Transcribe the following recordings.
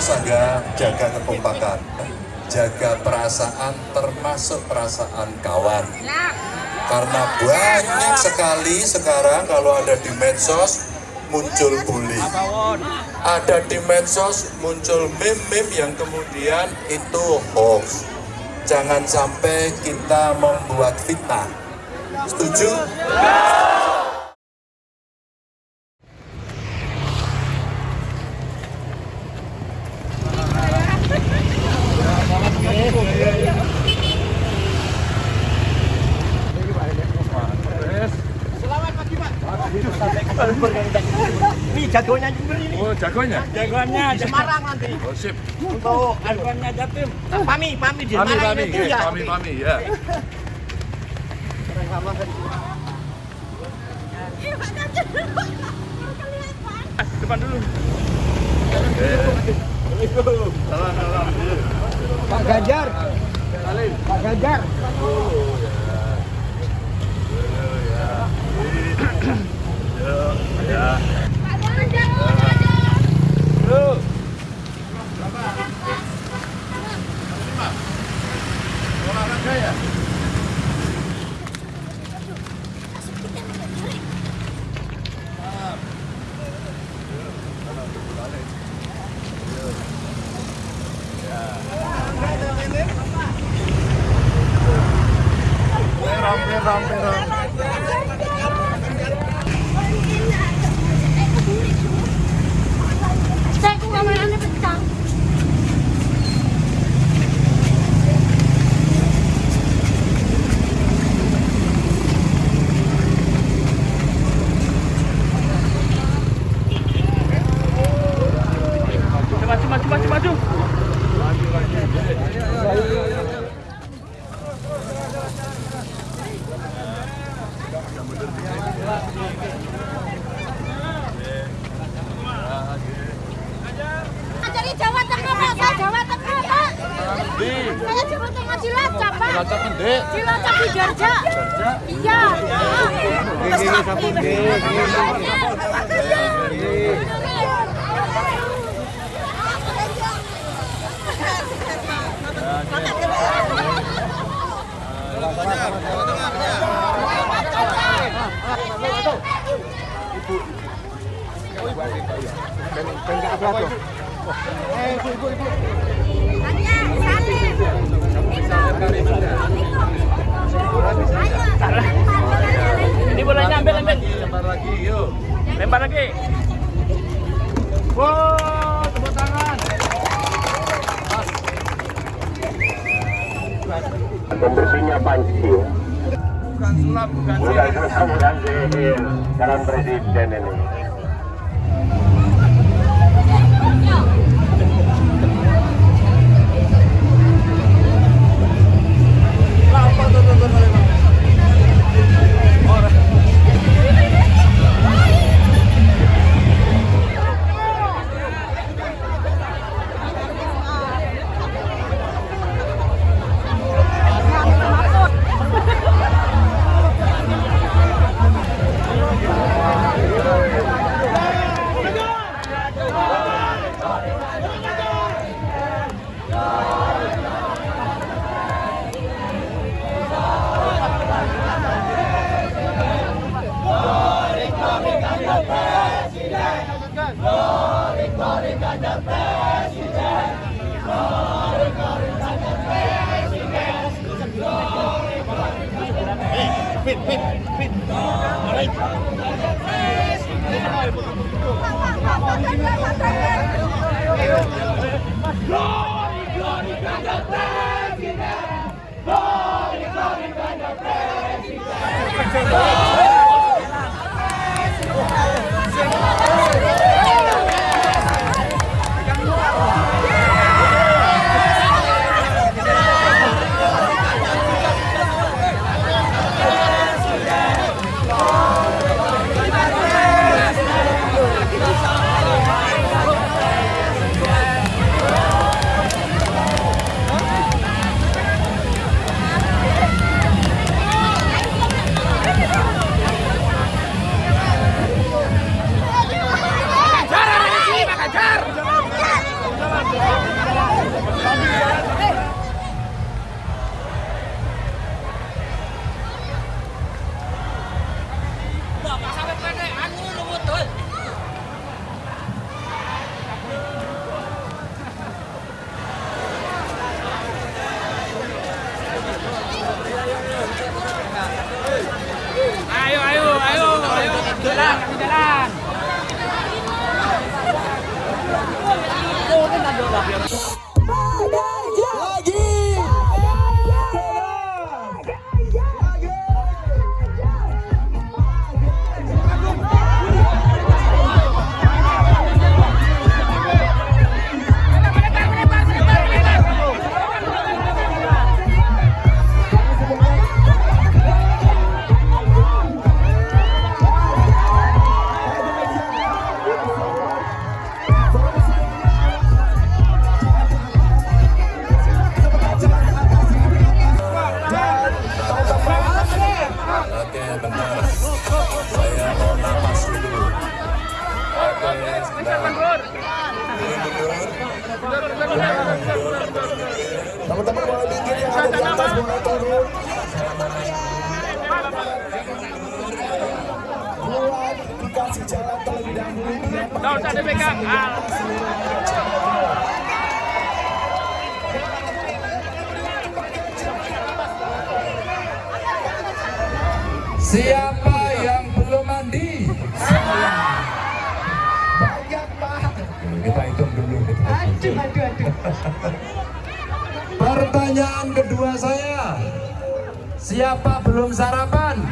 saja jaga kekompakan, jaga perasaan termasuk perasaan kawan. Karena banyak sekali sekarang kalau ada di medsos muncul bully. Ada di medsos muncul meme-meme yang kemudian itu hoax. Jangan sampai kita membuat fitnah. Setuju? Ini jagonya Jember ini. Oh, jagonya? Jagoannya Semarang nanti. Oh, sip. Untuk jagoannya Jatim. Pami, Pami di Pami, Semarang pami, itu eh, ya. pami, pami, ya. Depan dulu. Salam, salam. Pak Ganjar. Pak Ganjar. Olahraga Dari Jawa Tengah, Pak. Saya Jawa Tengah, Pak. Saya Jawa Tengah Cilacap, Pak. Cilacap. Cilacap di Darja. Iya. Ini bolanya ambil, ambil. Lempar lagi, yuk. Lempar lagi. Wow, tepuk tangan. pembersihnya panci Bukan sulap, bukan bukan sihir. susah bukan sihir calon presiden ini dikasih jalan terlebih dahulu. biar Nggak usah dipegang. Ah. Siapa yang belum mandi? Banyak pak. Kita hitung dulu. Aduh, aduh, aduh. Pertanyaan kedua saya. Siapa belum sarapan?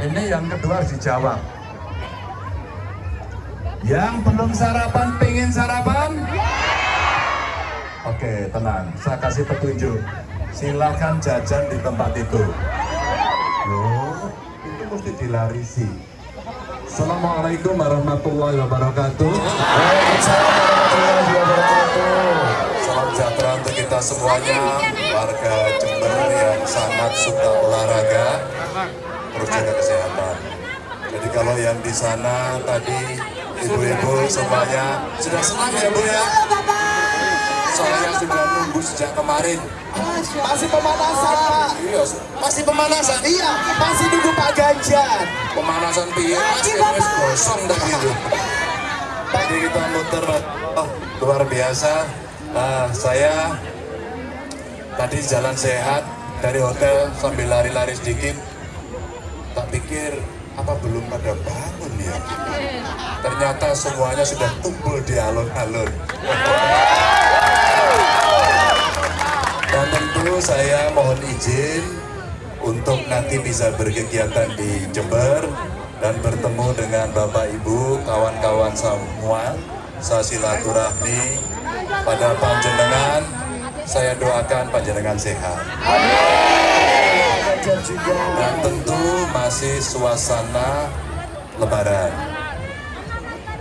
Ini yang kedua harus dijawab. Yang belum sarapan, pengen sarapan? Oke, tenang. Saya kasih petunjuk. Silakan jajan di tempat itu. Loh, itu mesti dilarisi. Assalamualaikum warahmatullahi wabarakatuh. Warahmatullahi wabarakatuh. Salam sejahtera untuk kita semuanya, warga Jember yang sangat suka olahraga, jaga kesehatan. Jadi kalau yang di sana tadi ibu-ibu semuanya sudah senang ya bu ya? Saya sudah nunggu sejak kemarin. Masih pemanasan pak. Iya, masih pemanasan. Iya, masih nunggu Pak Ganjar. pemanasan piye mas wis gosong dah gitu tadi kita muter oh, luar biasa Ah, saya tadi jalan sehat dari hotel sambil lari-lari sedikit tak pikir apa belum pada bangun ya ternyata semuanya sudah kumpul di alun-alun dan tentu saya mohon izin untuk nanti bisa berkegiatan di Jember dan bertemu dengan Bapak Ibu, kawan-kawan semua. Saya silaturahmi pada panjenengan. Saya doakan panjenengan sehat. Dan tentu masih suasana Lebaran.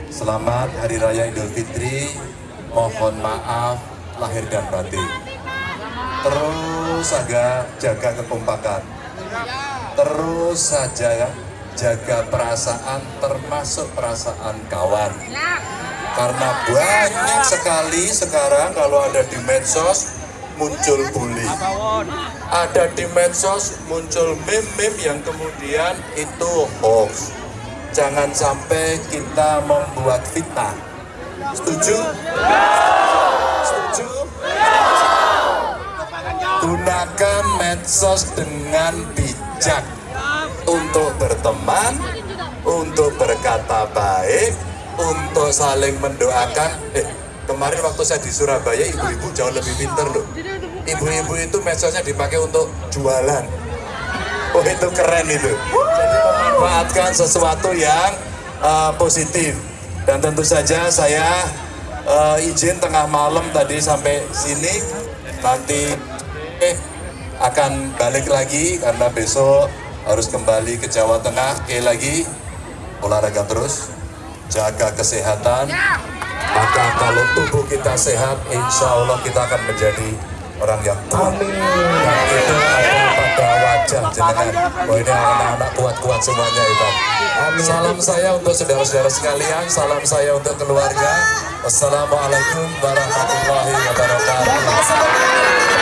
Selamat Hari Raya Idul Fitri. Mohon maaf lahir dan batin. Terus saja jaga kekompakan. Terus saja jaga perasaan termasuk perasaan kawan. Karena banyak sekali sekarang kalau ada di medsos muncul bully. Ada di medsos muncul meme-meme yang kemudian itu hoax. Jangan sampai kita membuat fitnah. Setuju? Setuju? Gunakan medsos dengan bijak untuk berteman, untuk berkata baik, untuk saling mendoakan. Eh, kemarin waktu saya di Surabaya, ibu-ibu jauh lebih pinter loh. Ibu-ibu itu medsosnya dipakai untuk jualan. Oh itu keren itu. Jadi memanfaatkan sesuatu yang uh, positif. Dan tentu saja saya uh, izin tengah malam tadi sampai sini. Nanti eh akan balik lagi karena besok harus kembali ke Jawa Tengah. Oke lagi olahraga terus, jaga kesehatan. Maka kalau tubuh kita sehat, insya Allah kita akan menjadi orang yang kuat. Dan itu ada pada wajah jenengan. Oh ini anak-anak kuat-kuat semuanya itu. Salam saya untuk saudara-saudara sekalian, salam saya untuk keluarga. Wassalamualaikum warahmatullahi wabarakatuh.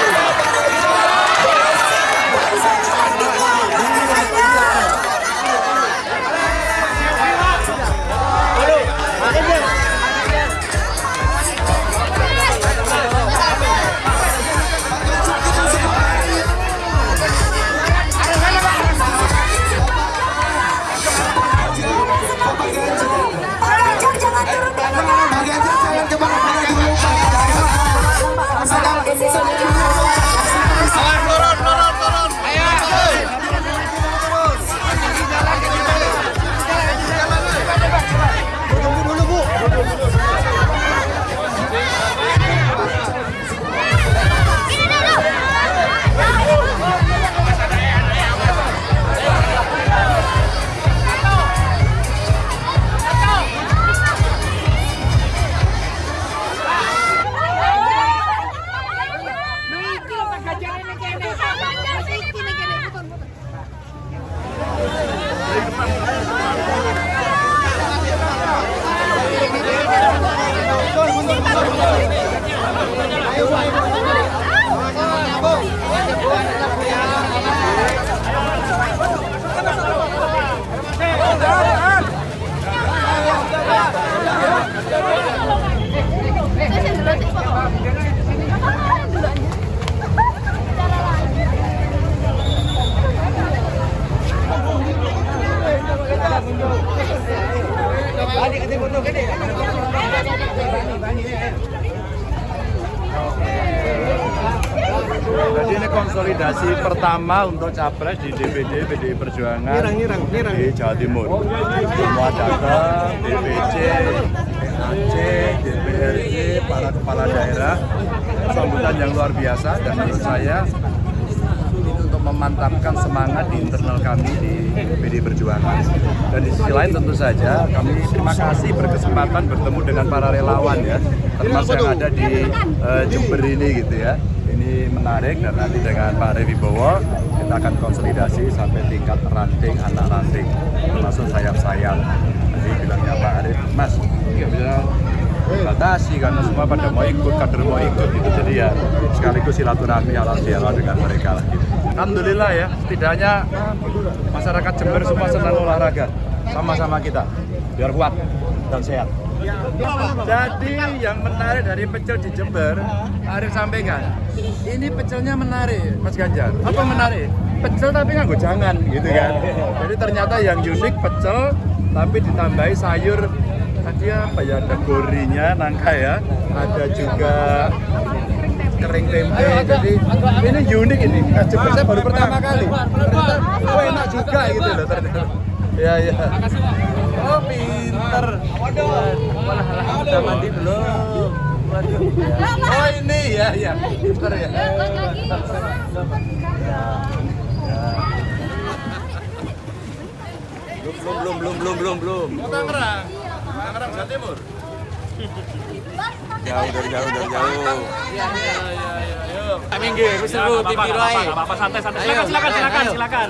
Konsolidasi pertama untuk capres di DPD PDI Perjuangan di Jawa Timur. Semua datang, DPC, PAC, DPRD, para kepala daerah. Sambutan yang luar biasa dan menurut saya ini untuk memantapkan semangat di internal kami di PDI Perjuangan. Dan di sisi lain tentu saja kami terima kasih berkesempatan bertemu dengan para relawan ya, termasuk yang ada di eh, Jember ini gitu ya. Ini menarik dan nanti dengan Pak Revi Bowo kita akan konsolidasi sampai tingkat ranting, anak ranting, termasuk sayap-sayap. Tadi bilangnya Pak Arif, Mas, nggak bisa batasi karena semua pada mau ikut, kader mau ikut gitu. Jadi ya sekaligus silaturahmi halal bihalal dengan mereka lah gitu. Alhamdulillah ya, setidaknya masyarakat Jember semua senang olahraga sama-sama kita biar kuat dan sehat. Jadi yang menarik dari pecel di Jember, Arif sampaikan, ini pecelnya menarik, Mas Ganjar. Apa menarik? Pecel tapi nggak jangan, gitu kan. Jadi ternyata yang unik pecel, tapi ditambahi sayur tadi apa ya ada gorinya, nangka ya, ada juga kering tempe. Jadi ini unik ini. Jember saya baru pertama kali. Ternyata, oh enak juga gitu loh ternyata. Ya ya. Oh pinter. Waduh, udah mandi belum? Waduh. Oh ini ya ya, pinter ya. Belum belum belum belum belum belum. Mau Tangerang, Tangerang Jawa Timur. Jauh dari jauh dari jauh. Iya iya iya. Yuk. Minggir, wis seru, pipi roe. Apa-apa santai santai. Silakan silakan silakan silakan.